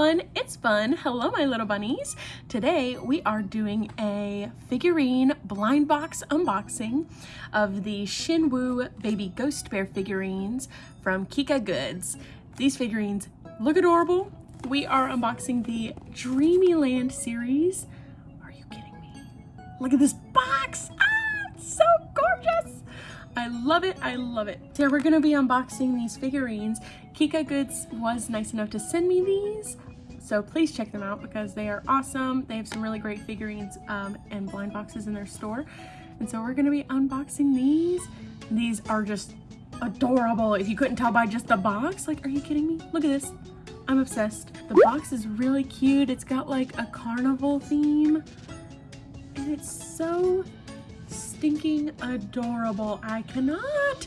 everyone, it's fun. Hello my little bunnies. Today we are doing a figurine blind box unboxing of the Shinwoo baby ghost bear figurines from Kika Goods. These figurines look adorable. We are unboxing the Dreamyland series. Are you kidding me? Look at this box! Ah, it's so gorgeous! I love it, I love it. So we're gonna be unboxing these figurines. Kika Goods was nice enough to send me these, so please check them out because they are awesome. They have some really great figurines um, and blind boxes in their store. And so we're gonna be unboxing these. These are just adorable. If you couldn't tell by just the box, like, are you kidding me? Look at this. I'm obsessed. The box is really cute. It's got like a carnival theme and it's so stinking adorable. I cannot.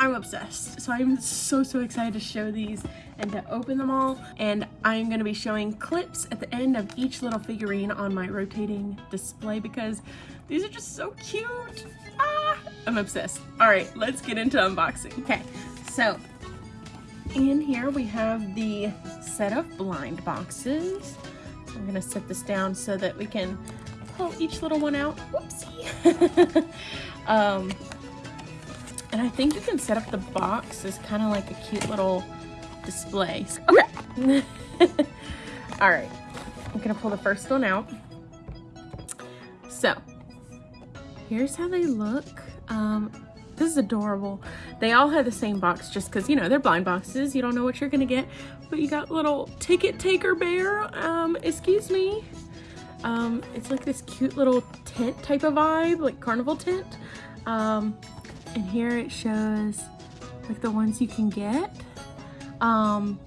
I'm obsessed. So I'm so, so excited to show these and to open them all. And I'm gonna be showing clips at the end of each little figurine on my rotating display because these are just so cute. Ah, I'm obsessed. All right, let's get into unboxing. Okay, so in here we have the set of blind boxes. So I'm gonna set this down so that we can pull each little one out. Whoopsie. um, and I think you can set up the box as kind of like a cute little display. Okay. All right. I'm going to pull the first one out. So, here's how they look. Um, this is adorable. They all have the same box just because, you know, they're blind boxes. You don't know what you're going to get. But you got little ticket taker bear. Um, excuse me. Um, it's like this cute little tent type of vibe, like carnival tent. Um, and here it shows like the ones you can get. Um,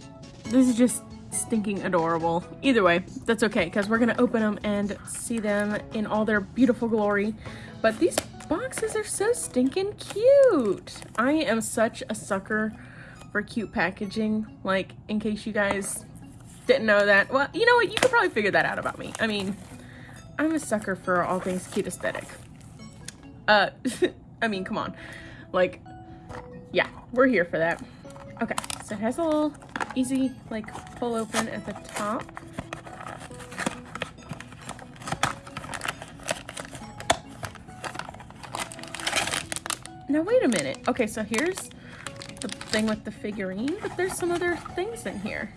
this is just stinking adorable. Either way, that's okay because we're gonna open them and see them in all their beautiful glory. But these boxes are so stinking cute. I am such a sucker for cute packaging. Like, in case you guys didn't know that. Well, you know what? You could probably figure that out about me. I mean, I'm a sucker for all things cute aesthetic. Uh, I mean, come on. Like, yeah, we're here for that. Okay, so it has a little easy, like, pull open at the top. Now, wait a minute. Okay, so here's the thing with the figurine, but there's some other things in here.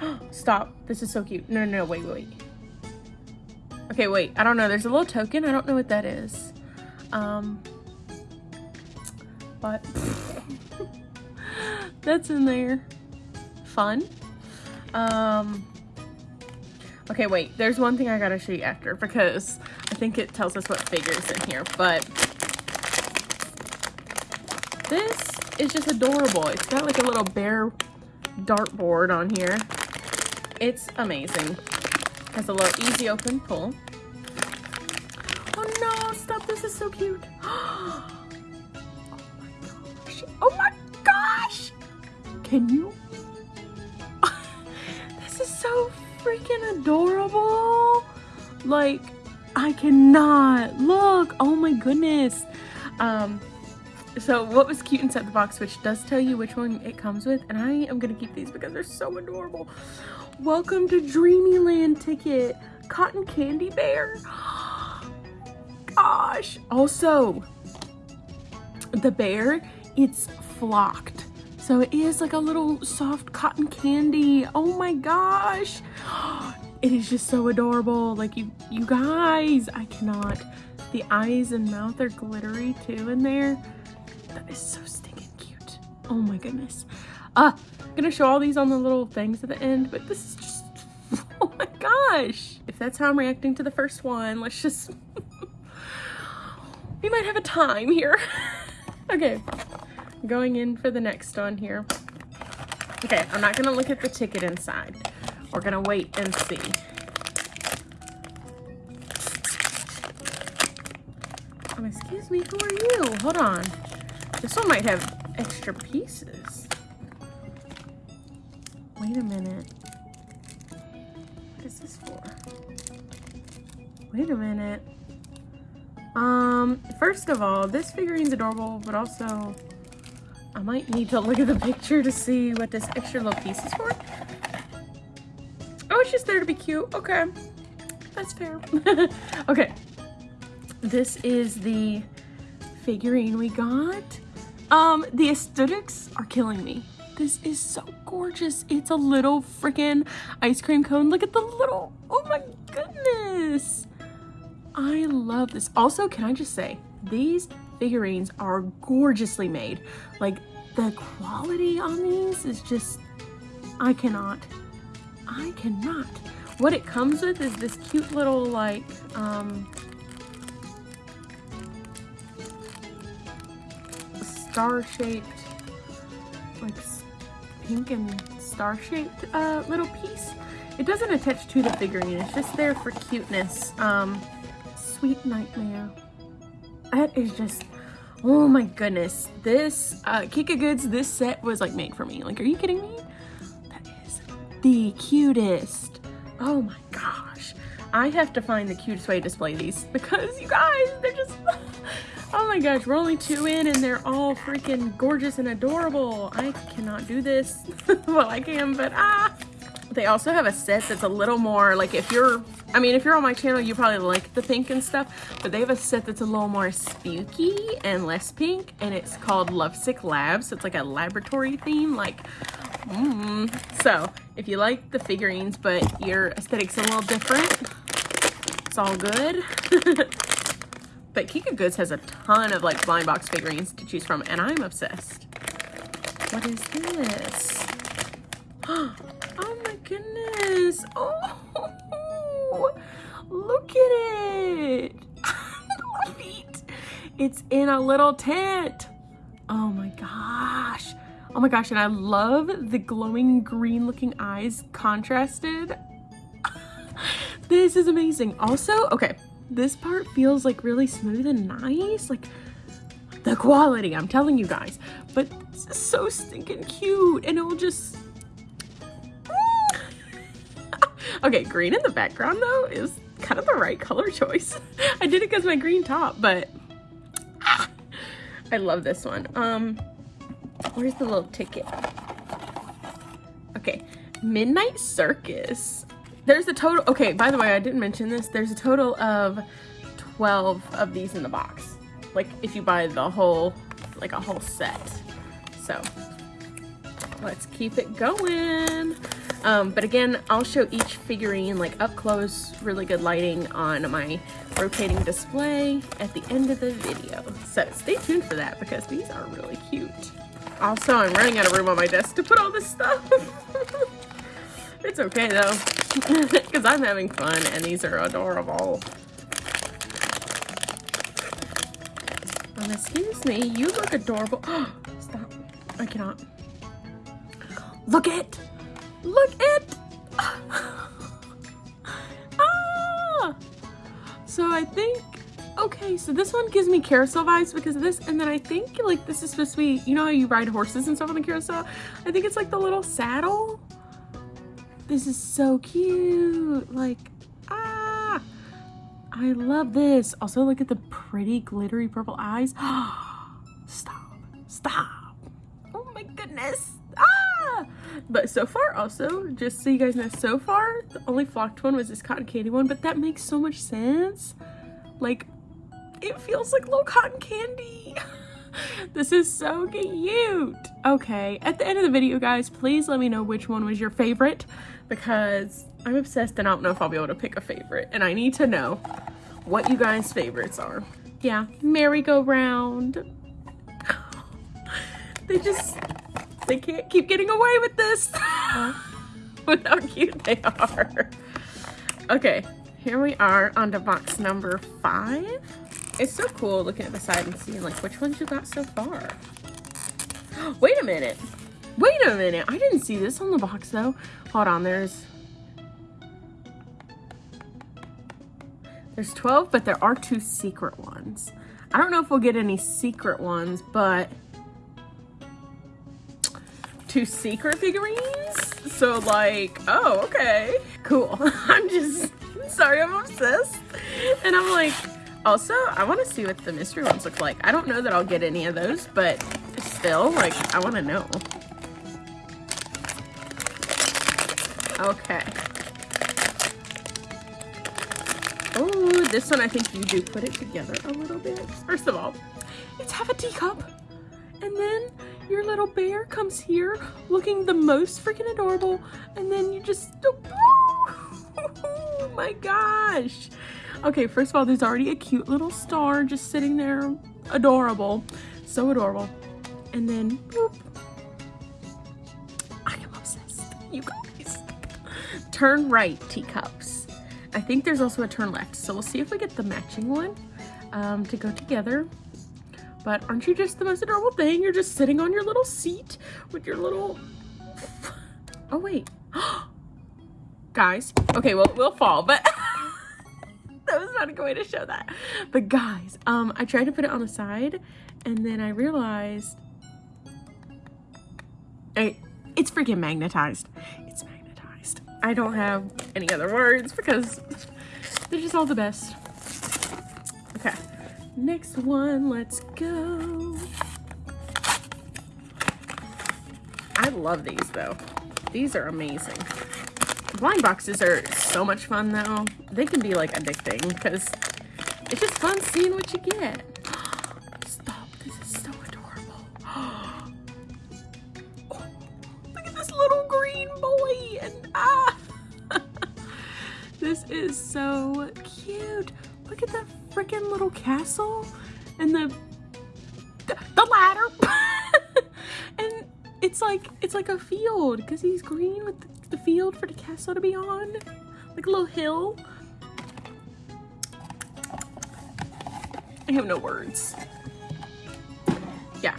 Stop. This is so cute. No, no, no, wait, wait. Okay, wait. I don't know. There's a little token. I don't know what that is. Um, but that's in there. Fun. Um, okay, wait. There's one thing I gotta show you after because I think it tells us what figures in here. But this is just adorable. It's got like a little bear dartboard on here. It's amazing. Has a little easy open pull. Oh no, stop, this is so cute. Can you? this is so freaking adorable. Like, I cannot. Look, oh my goodness. Um, so what was cute inside the box, which does tell you which one it comes with, and I am gonna keep these because they're so adorable. Welcome to Dreamyland ticket, cotton candy bear. Gosh. Also, the bear, it's flocked. So it is like a little soft cotton candy. Oh my gosh. It is just so adorable. Like you, you guys, I cannot. The eyes and mouth are glittery too in there. That is so stinking cute. Oh my goodness. Uh, I'm gonna show all these on the little things at the end, but this is just, oh my gosh. If that's how I'm reacting to the first one, let's just, we might have a time here. okay, going in for the next one here. Okay, I'm not gonna look at the ticket inside. We're gonna wait and see. Um, excuse me, who are you? Hold on. This one might have extra pieces. Wait a minute. What is this for? Wait a minute. Um, first of all, this figurine's adorable, but also I might need to look at the picture to see what this extra little piece is for. Oh, it's just there to be cute. Okay. That's fair. okay. This is the figurine we got. Um, the aesthetics are killing me. This is so gorgeous. It's a little freaking ice cream cone. Look at the little, oh my goodness. I love this. Also, can I just say, these figurines are gorgeously made. Like, the quality on these is just, I cannot, I cannot. What it comes with is this cute little, like, um, star-shaped, like pink and star-shaped uh, little piece. It doesn't attach to the figurine, it's just there for cuteness. Um, sweet nightmare. That is just, oh my goodness. This, uh, Kika Goods, this set was like made for me. Like, are you kidding me? That is the cutest. Oh my gosh. I have to find the cutest way to display these because you guys, they're just, Oh my gosh, we're only two in and they're all freaking gorgeous and adorable. I cannot do this. well, I can, but ah. They also have a set that's a little more, like if you're, I mean, if you're on my channel, you probably like the pink and stuff, but they have a set that's a little more spooky and less pink, and it's called Lovesick Labs. So it's like a laboratory theme, like, mm. So, if you like the figurines, but your aesthetic's a little different, it's all good. But Kika Goods has a ton of like blind box figurines to choose from and I'm obsessed. What is this? Oh. Oh, look at it. It's in a little tent. Oh my gosh. Oh my gosh, and I love the glowing green looking eyes contrasted. this is amazing. Also, okay, this part feels like really smooth and nice. Like the quality, I'm telling you guys. But so stinking cute and it'll just... okay, green in the background though is kind of the right color choice. I did it because my green top, but I love this one. Um, where's the little ticket? Okay, Midnight Circus. There's a total, okay, by the way, I didn't mention this. There's a total of 12 of these in the box. Like if you buy the whole, like a whole set. So let's keep it going. Um, but again, I'll show each figurine like up close, really good lighting on my rotating display at the end of the video. So stay tuned for that because these are really cute. Also, I'm running out of room on my desk to put all this stuff. it's okay though because I'm having fun and these are adorable. Um, excuse me, you look adorable. Stop. I cannot. Look it! Look it! ah! So I think, okay, so this one gives me carousel vibes because of this. And then I think like this is supposed to be, you know how you ride horses and stuff on the carousel? I think it's like the little saddle this is so cute. Like, ah, I love this. Also, look at the pretty glittery purple eyes. stop, stop. Oh my goodness. Ah! But so far also, just so you guys know, so far, the only flocked one was this cotton candy one, but that makes so much sense. Like, it feels like little cotton candy. this is so cute. Okay, at the end of the video, guys, please let me know which one was your favorite because I'm obsessed and I don't know if I'll be able to pick a favorite. And I need to know what you guys' favorites are. Yeah, merry-go-round. they just, they can't keep getting away with this. with how cute they are. Okay, here we are on to box number five. It's so cool looking at the side and seeing like which ones you got so far. Wait a minute. Wait a minute. I didn't see this on the box though. Hold on, there's... There's 12, but there are two secret ones. I don't know if we'll get any secret ones, but two secret figurines? So like, oh, okay, cool. I'm just, sorry, I'm obsessed. And I'm like, also, I want to see what the mystery ones look like. I don't know that I'll get any of those, but still, like, I want to know. Okay. Oh, this one I think you do put it together a little bit. First of all, it's half a teacup. And then your little bear comes here looking the most freaking adorable. And then you just, oh my gosh. Okay, first of all, there's already a cute little star just sitting there. Adorable. So adorable. And then, boop. I am obsessed. You guys. Turn right teacups. I think there's also a turn left. So we'll see if we get the matching one um, to go together. But aren't you just the most adorable thing? You're just sitting on your little seat with your little... Oh, wait. guys. Okay, well, we'll fall, but... that was not a good way to show that. But guys, um, I tried to put it on the side, and then I realized... I, it's freaking magnetized. It's magnetized. I don't have any other words because they're just all the best. Next one, let's go. I love these though. These are amazing. Blind boxes are so much fun though. They can be like addicting because it's just fun seeing what you get. Stop, this is so adorable. Oh, look at this little green boy and ah. this is so cute. Look at that freaking little castle and the the, the ladder. and it's like it's like a field because he's green with the, the field for the castle to be on. Like a little hill. I have no words. Yeah.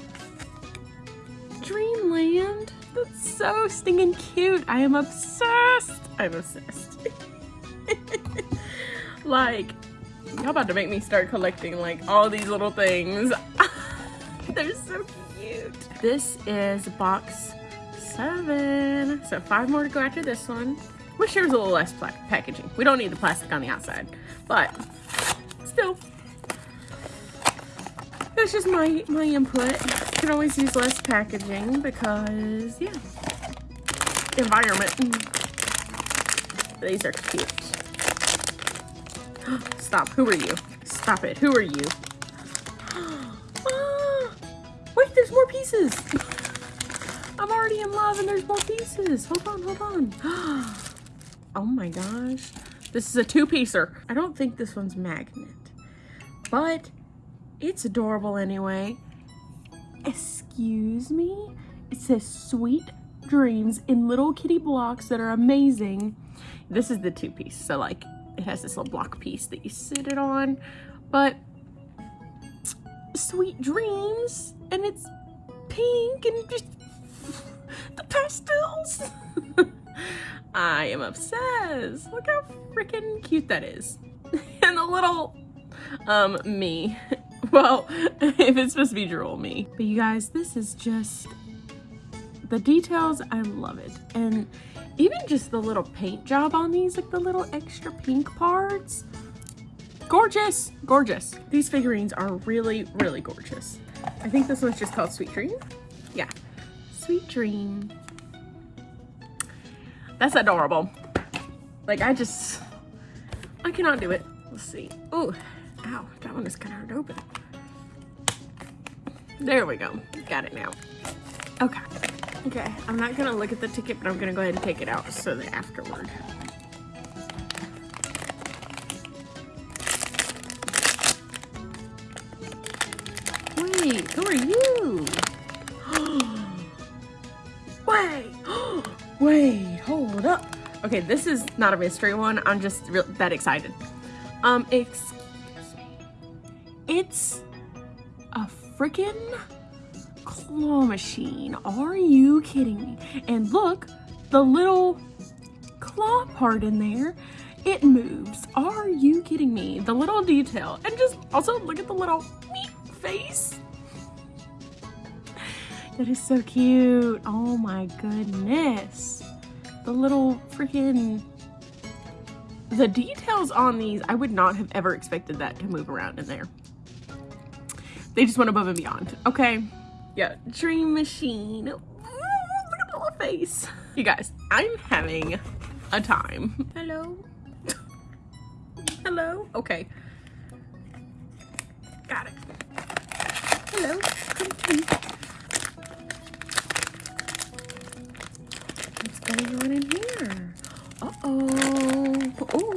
Dreamland. That's so stinging cute. I am obsessed. I'm obsessed. like, Y'all about to make me start collecting like all these little things. They're so cute. This is box seven. So five more to go after this one. Wish there was a little less packaging. We don't need the plastic on the outside, but still. That's just my, my input. Can always use less packaging because, yeah, environment. These are cute. Stop. Who are you? Stop it. Who are you? Ah, wait, there's more pieces. I'm already in love and there's more pieces. Hold on, hold on. oh my gosh. This is a two-piecer. I don't think this one's magnet, but it's adorable anyway. Excuse me? It says sweet dreams in little kitty blocks that are amazing. This is the two-piece, so like it has this little block piece that you sit it on, but sweet dreams, and it's pink and just the pastels. I am obsessed. Look how freaking cute that is. and the little, um, me. Well, if it's supposed to be drool me. But you guys, this is just, the details, I love it. And even just the little paint job on these, like the little extra pink parts. Gorgeous, gorgeous. These figurines are really, really gorgeous. I think this one's just called Sweet Dream. Yeah, Sweet Dream. That's adorable. Like I just, I cannot do it. Let's see. Oh, ow, that one is kind of hard to open. There we go, got it now. Okay. Okay, I'm not gonna look at the ticket, but I'm gonna go ahead and take it out so that afterward. Wait, who are you? Wait, wait, hold up. Okay, this is not a mystery one. I'm just that excited. Um, excuse me. It's a freaking claw machine. Are you kidding me? And look, the little claw part in there, it moves. Are you kidding me? The little detail. And just also look at the little face. That is so cute. Oh my goodness. The little freaking the details on these, I would not have ever expected that to move around in there. They just went above and beyond. Okay, yeah, dream machine. Ooh, look at the little face. You guys, I'm having a time. Hello. Hello? Okay. Got it. Hello. What's going on in here? Uh-oh. Oh.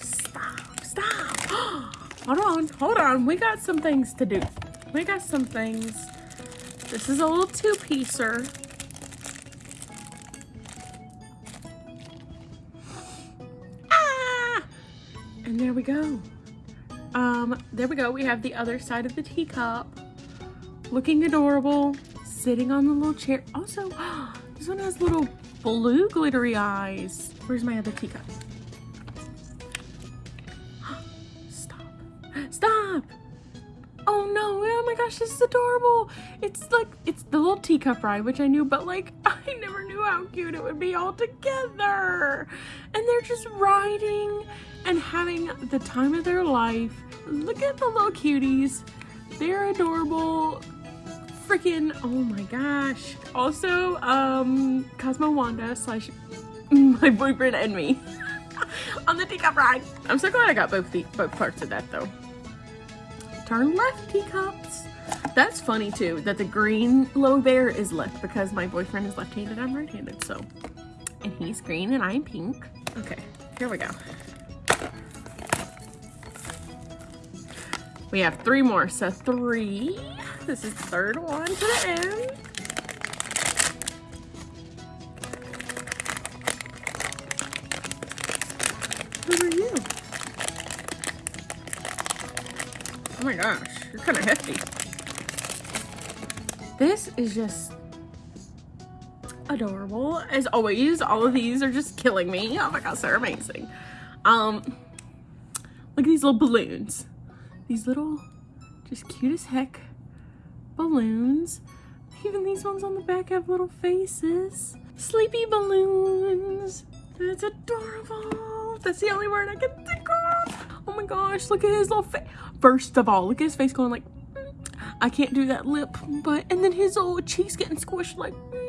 Stop. Stop. hold on. Hold on. We got some things to do. We got some things. This is a little two-piecer. Ah! And there we go. Um, there we go. We have the other side of the teacup. Looking adorable. Sitting on the little chair. Also, this one has little blue glittery eyes. Where's my other teacup? Stop. Stop! Oh no, my gosh, this is adorable. It's like, it's the little teacup ride, which I knew, but like, I never knew how cute it would be all together. And they're just riding and having the time of their life. Look at the little cuties. They're adorable. Freaking, oh my gosh. Also, um, Cosmo Wanda slash my boyfriend and me on the teacup ride. I'm so glad I got both the both parts of that though. Turn left teacups. That's funny too, that the green little bear is left because my boyfriend is left-handed, I'm right-handed, so. And he's green and I'm pink. Okay, here we go. We have three more, so three. This is the third one to the end. Oh my gosh, you're kind of hefty. This is just adorable. As always, all of these are just killing me. Oh my gosh, they're amazing. Um, look at these little balloons. These little, just cute as heck balloons. Even these ones on the back have little faces. Sleepy balloons. That's adorable. That's the only word I can think my gosh, look at his little face. First of all, look at his face going like, mm, I can't do that lip, but, and then his little cheeks getting squished like, mm.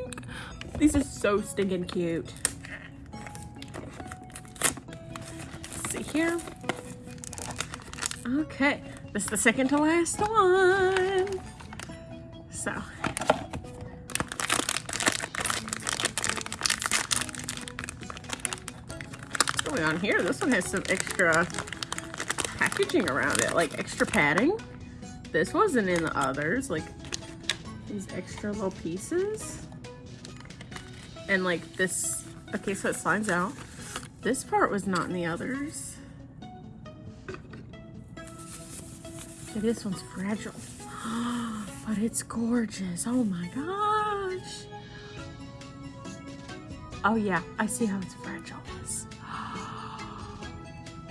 These are so stinking cute. Let's see here. Okay, this is the second to last one. So. Going on here? This one has some extra packaging around it, like extra padding. This wasn't in the others, like these extra little pieces. And like this, okay, so it slides out. This part was not in the others. Okay, this one's fragile. but it's gorgeous. Oh my gosh. Oh yeah, I see how it's.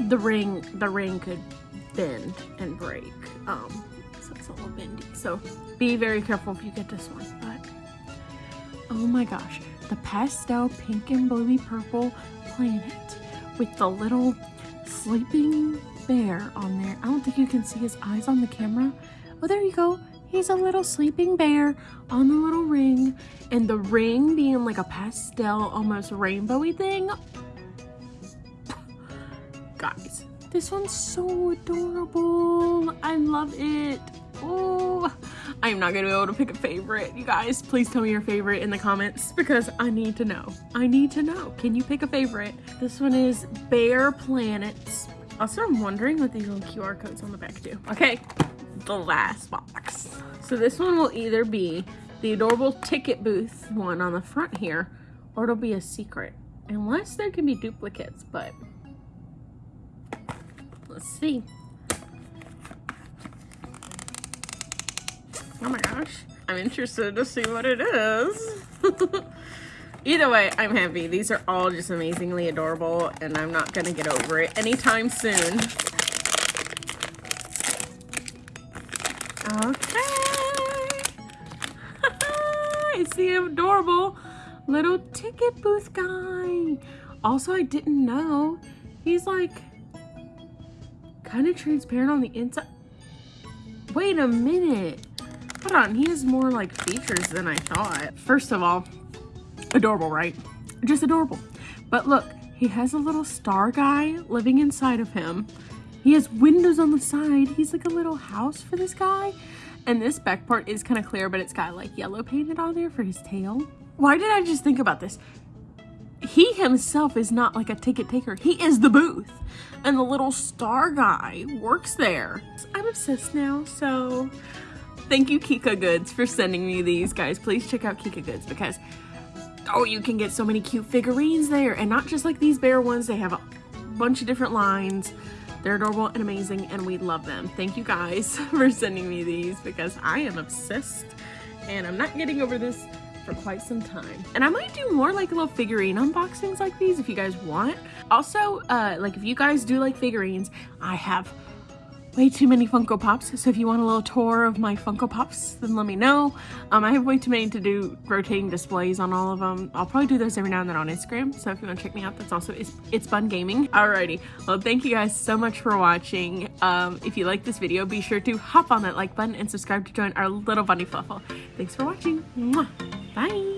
The ring, the ring could bend and break. Um, so it's a little bendy. So be very careful if you get this one. But oh my gosh, the pastel pink and bluey purple planet with the little sleeping bear on there. I don't think you can see his eyes on the camera. Oh, there you go. He's a little sleeping bear on the little ring. And the ring being like a pastel, almost rainbowy thing. Guys, this one's so adorable. I love it. Oh, I'm not gonna be able to pick a favorite. You guys, please tell me your favorite in the comments because I need to know. I need to know. Can you pick a favorite? This one is Bear Planets also, I'm wondering what these little QR codes on the back do. Okay, the last box. So this one will either be the adorable ticket booth one on the front here, or it'll be a secret. Unless there can be duplicates, but let's see. Oh my gosh, I'm interested to see what it is. Either way, I'm happy. These are all just amazingly adorable, and I'm not going to get over it anytime soon. Okay. it's the adorable little ticket booth guy. Also, I didn't know. He's like kind of transparent on the inside. Wait a minute. Hold on, he has more like features than I thought. First of all, Adorable, right? Just adorable. But look, He has a little star guy living inside of him. He has windows on the side. He's like a little house for this guy. And this back part is kind of clear, but it's got like yellow painted on there for his tail. Why did I just think about this? He himself is not like a ticket taker. He is the booth. And the little star guy works there. I'm obsessed now, so thank you Kika Goods for sending me these guys. Please check out Kika Goods because oh, you can get so many cute figurines there and not just like these bear ones. They have a bunch of different lines. They're adorable and amazing and we love them. Thank you guys for sending me these because I am obsessed and I'm not getting over this for quite some time. And I might do more like little figurine unboxings like these if you guys want. Also, uh, like if you guys do like figurines, I have way too many Funko Pops. So if you want a little tour of my Funko Pops, then let me know. Um, I have way too many to do rotating displays on all of them. I'll probably do those every now and then on Instagram. So if you want to check me out, that's also It's, it's Fun Gaming. Alrighty. Well, thank you guys so much for watching. Um, if you like this video, be sure to hop on that like button and subscribe to join our little bunny fluffle. Thanks for watching. Mwah. Bye.